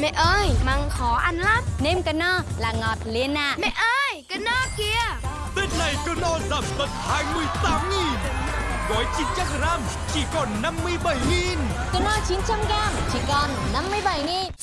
Mẹ ơi, măng khó ăn lắm. Nêm cà no là ngọt liền à Mẹ ơi, cái no kia Tết này cơ no giảm tận 28 nghìn. Gói 900 gram chỉ còn 57 nghìn. Cà no 900 gram chỉ còn 57 nghìn.